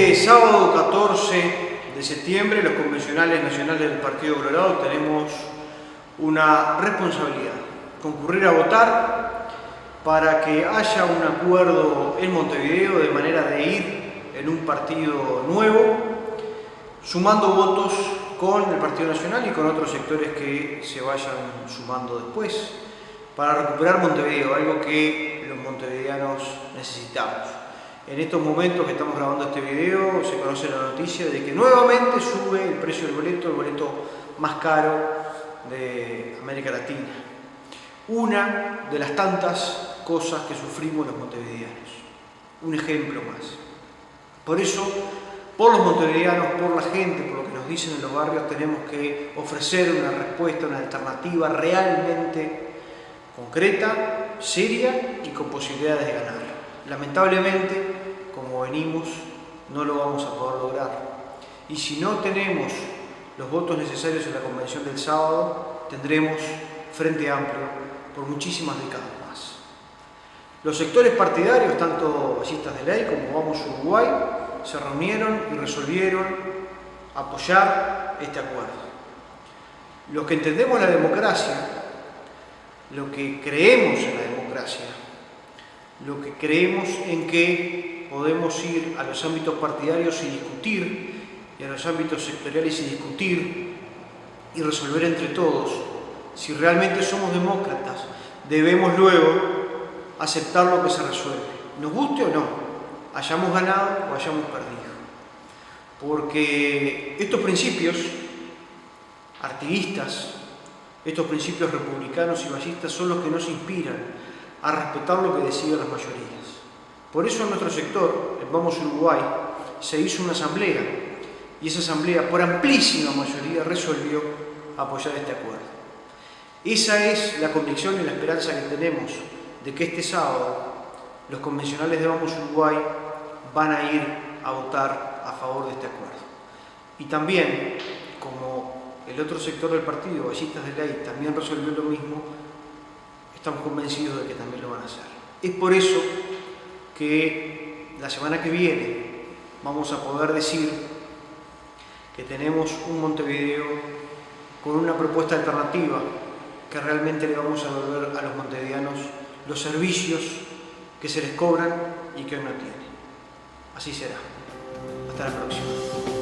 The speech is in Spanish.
Sábado 14 de septiembre, los convencionales nacionales del Partido Colorado tenemos una responsabilidad, concurrir a votar para que haya un acuerdo en Montevideo de manera de ir en un partido nuevo, sumando votos con el Partido Nacional y con otros sectores que se vayan sumando después, para recuperar Montevideo, algo que los montevideanos necesitamos. En estos momentos que estamos grabando este video se conoce la noticia de que nuevamente sube el precio del boleto, el boleto más caro de América Latina. Una de las tantas cosas que sufrimos los montevideanos. Un ejemplo más. Por eso, por los montevideanos, por la gente, por lo que nos dicen en los barrios, tenemos que ofrecer una respuesta, una alternativa realmente concreta, seria y con posibilidades de ganar. Lamentablemente, como venimos, no lo vamos a poder lograr. Y si no tenemos los votos necesarios en la convención del sábado, tendremos Frente Amplio por muchísimas décadas más. Los sectores partidarios, tanto ballistas de ley como Vamos Uruguay, se reunieron y resolvieron apoyar este acuerdo. Los que entendemos la democracia, lo que creemos en la democracia, lo que creemos en que podemos ir a los ámbitos partidarios y discutir, y a los ámbitos sectoriales y discutir y resolver entre todos. Si realmente somos demócratas, debemos luego aceptar lo que se resuelve, nos guste o no, hayamos ganado o hayamos perdido. Porque estos principios artiguistas, estos principios republicanos y ballistas son los que nos inspiran a respetar lo que deciden las mayorías. Por eso en nuestro sector, en Vamos Uruguay, se hizo una asamblea y esa asamblea por amplísima mayoría resolvió apoyar este acuerdo. Esa es la convicción y la esperanza que tenemos de que este sábado los convencionales de Vamos Uruguay van a ir a votar a favor de este acuerdo. Y también, como el otro sector del partido, Ballistas de Ley, también resolvió lo mismo, estamos convencidos de que también lo van a hacer. Es por eso que la semana que viene vamos a poder decir que tenemos un Montevideo con una propuesta alternativa que realmente le vamos a devolver a los montevideanos los servicios que se les cobran y que hoy no tienen. Así será. Hasta la próxima.